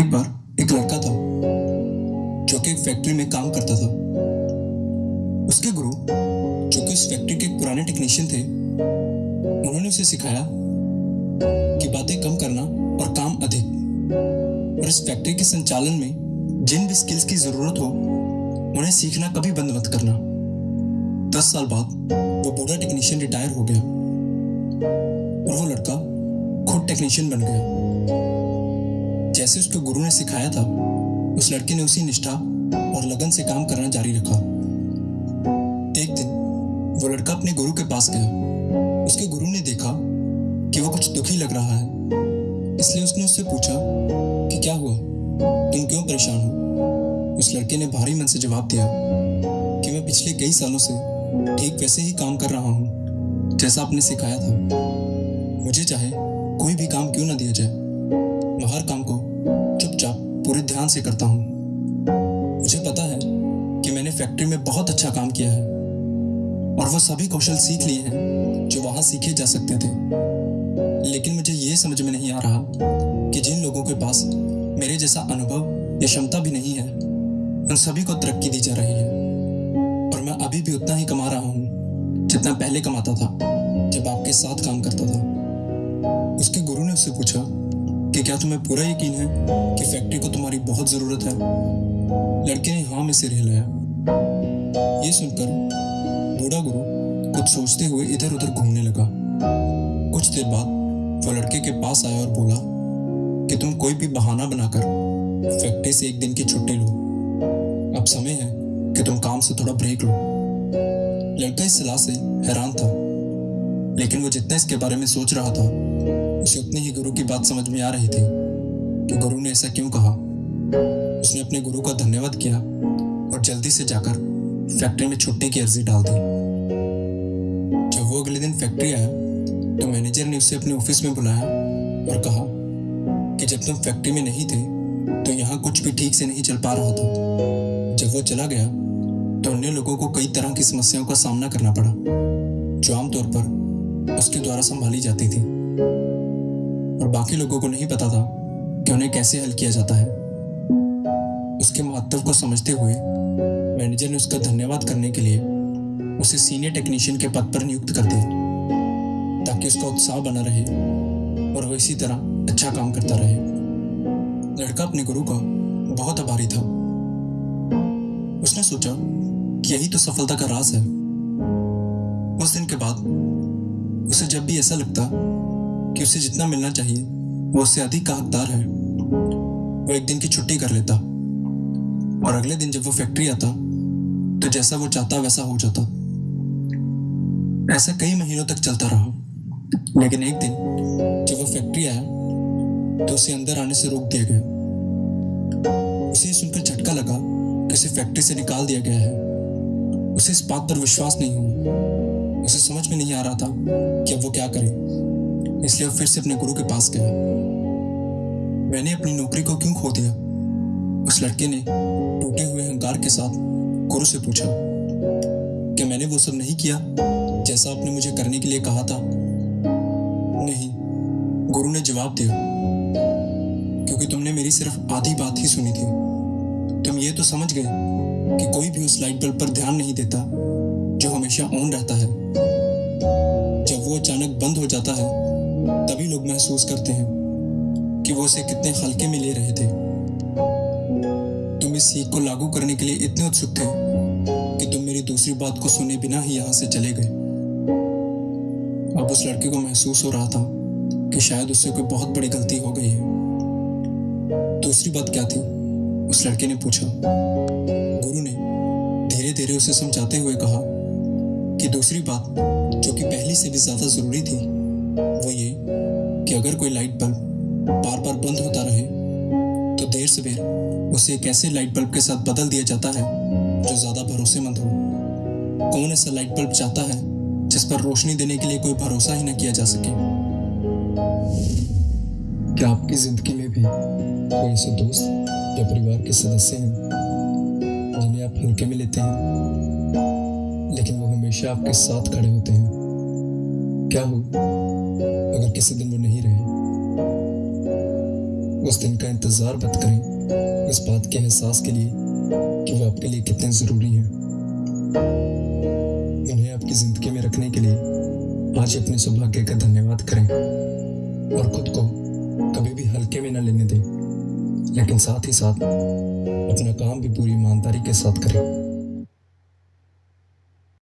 एक बार एक लड़का था जो कि फैक्ट्री में काम करता था। उसके गुरु, जो कि उस फैक्ट्री के पुराने टेक्नीशियन थे, उन्होंने उसे सिखाया कि बातें कम करना और काम अधिक। और इस फैक्ट्री के संचालन में जिन भी स्किल्स की ज़रूरत हो, उन्हें सीखना कभी बंद मत करना। दस साल बाद वो बूढ़ा टेक्नीशियन रिटायर हो गया और वो लड़का खुद टेक्नीशियन बन गया। जैसे उसके गुरु ने सिखाया था, उस लड़के ने उसी निष्ठा और लगन से काम करना जारी रखा। एक दिन, वो लड़का अपने गुरु के पास गया। उसके गुरु ने देखा कि वो कुछ दुखी लग रहा है। इसलिए उसने उससे पूछा कि क्या हुआ? तुम क्यों परेशान हो? उस लड़के ने भारी मन से जवाब दिया कि मैं पिछले कई सालों से ठीक वैसे ही काम कर रहा हूँ, जैसा आपने सिखाया था। मुझे चाहे कोई भी काम क्यों ना दिया जाए। मैं हर काम को चुपचाप पूरे ध्यान से करता हूँ। मुझे पता है कि मैंने फैक्ट्री में बहुत अच्छा काम किया है और वो सभी कौशल सीख लिए हैं जो वहाँ सीखे जा सकते थे। लेकिन मुझे ये समझ में नहीं आ रहा कि जिन लोगों के पास मेरे जैसा अनुभव या क्षमता भी नहीं है, उन सभी को तरक्की दी जा रही है। और मैं अभी भी उतना ही कमा रहा हूँ जितना पहले कमाता था, जब आपके साथ काम करता था। उसके गुरु ने उससे पूछा कि क्या तुम्हें पूरा यकीन है कि फैक्ट्री को तुम्हारी बहुत ज़रूरत है? लड़के ने हाँ में सिर हिलाया ये सुनकर बूढ़ा गुरु कुछ सोचते हुए इधर उधर घूमने लगा। कुछ देर बाद वो लड़के के पास आया और बोला कि तुम कोई भी बहाना बनाकर फैक्ट्री से एक दिन की छुट्टी लो। अब समय है कि तुम काम से थोड़ा ब्रेक लो। लड़का इस सलाह से हैरान था, लेकिन वो जितना इसके बारे में सोच रहा था उसे उतनी ही गुरु की बात समझ में आ रही थी कि गुरु ने ऐसा क्यों कहा। उसने अपने गुरु का धन्यवाद किया और जल्दी से जाकर फैक्ट्री में छुट्टी की अर्जी डाल दी। जब वो अगले दिन फैक्ट्री आया तो मैनेजर ने उसे अपने ऑफ़िस में बुलाया और कहा कि जब तुम फैक्ट्री में नहीं थे तो यहाँ कुछ भी ठीक से नहीं चल पा रहा था। जब वो चला गया तो अन्य लोगों को कई तरह की समस्याओं का सामना करना पड़ा, जो आमतौर पर उसके द्वारा संभाली जाती थी। और बाकी लोगों को नहीं पता था कि उन्हें कैसे हल किया जाता है। उसके महत्व को समझते हुए मैनेजर ने उसका धन्यवाद करने के लिए उसे सीनियर टेक्नीशियन के पद पर नियुक्त कर दिया, ताकि उसका उत्साह बना रहे और वो इसी तरह अच्छा काम करता रहे। लड़का अपने गुरु का बहुत आभारी था। उसने सोचा कि यही तो सफलता का राज है। उस दिन के बाद उसे जब भी ऐसा लगता कि उसे जितना मिलना चाहिए, वो उससे अधिक का हकदार है। वो एक दिन की छुट्टी कर लेता और अगले दिन जब वो फैक्ट्री आता तो जैसा वो चाहता वैसा हो जाता। ऐसा कई महीनों तक चलता रहा। लेकिन एक दिन जब वो फैक्ट्री आया तो उसे अंदर आने से रोक दिया गया। उसे सुनकर झटका लगा कि उसे फैक्ट्री से निकाल दिया गया है। उसे इस बात पर विश्वास नहीं हुआ। उसे समझ में नहीं आ रहा था कि अब वो क्या करे। इसलिए फिर से अपने गुरु के पास गया। मैंने अपनी नौकरी को क्यों खो दिया? उस लड़के ने टूटे हुए अहंकार के साथ गुरु से पूछा क्या मैंने वो सब नहीं किया जैसा आपने मुझे करने के लिए कहा था? नहीं, गुरु ने जवाब दिया, क्योंकि तुमने मेरी सिर्फ़ आधी बात ही सुनी थी। तुम ये तो समझ गए कि कोई भी उस लाइट बल्ब पर ध्यान नहीं देता जो हमेशा ऑन रहता है। जब वो अचानक बंद हो जाता है तभी लोग महसूस करते हैं कि वो उसे कितने हल्के में ले रहे थे। तुम इस सीख को लागू करने के लिए इतने उत्सुक थे कि तुम मेरी दूसरी बात को सुने बिना ही यहाँ से चले गए। अब उस लड़के को महसूस हो रहा था कि शायद उससे कोई बहुत बड़ी गलती हो गई है। दूसरी बात क्या थी? उस लड़के ने पूछा। गुरु ने धीरे धीरे उसे समझाते हुए कहा कि दूसरी बात, जो कि पहली से भी ज़्यादा ज़रूरी थी वो ये कि अगर कोई लाइट बल्ब बार बार बंद होता रहे तो देर से देर उसे एक ऐसे लाइट बल्ब के साथ बदल दिया जाता है जो ज़्यादा भरोसेमंद हो। कौन ऐसा लाइट बल्ब चाहता है जिस पर रोशनी देने के लिए कोई भरोसा ही ना किया जा सके? क्या आपकी ज़िंदगी में भी कोई ऐसे दोस्त या परिवार के सदस्य हैं जिन्हें आप हल्के में लेते हैं, लेकिन वो हमेशा आपके साथ खड़े होते हैं? क्या हो अगर किसी दिन वो नहीं रहे, उस दिन का इंतज़ार मत करें। इस बात के एहसास के लिए कि वो आपके लिए कितने ज़रूरी हैं। उन्हें आपकी ज़िंदगी में रखने के लिए आज अपने सौभाग्य का धन्यवाद करें। और खुद को कभी भी हल्के में न लेने दें। लेकिन साथ ही साथ अपना काम भी पूरी ईमानदारी के साथ करें।